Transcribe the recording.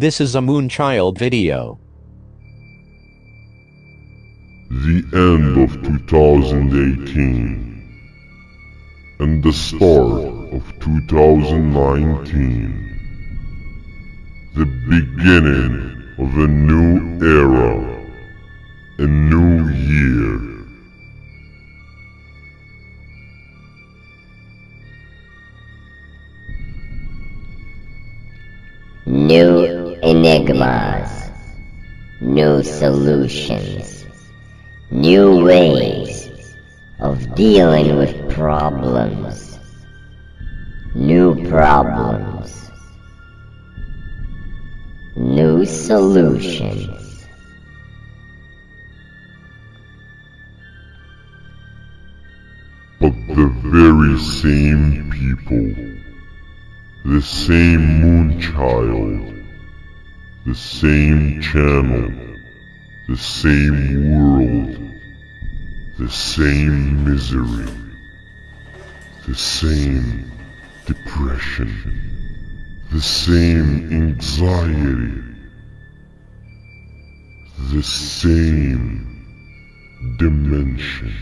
This is a Moonchild video. The end of 2018 and the start of 2019. The beginning of a new era, a new year. New enigmas, new solutions, new ways of dealing with problems, new problems, new solutions. But the very same people, the same Moonchild, the same channel, the same world, the same misery, the same depression, the same anxiety, the same dimension.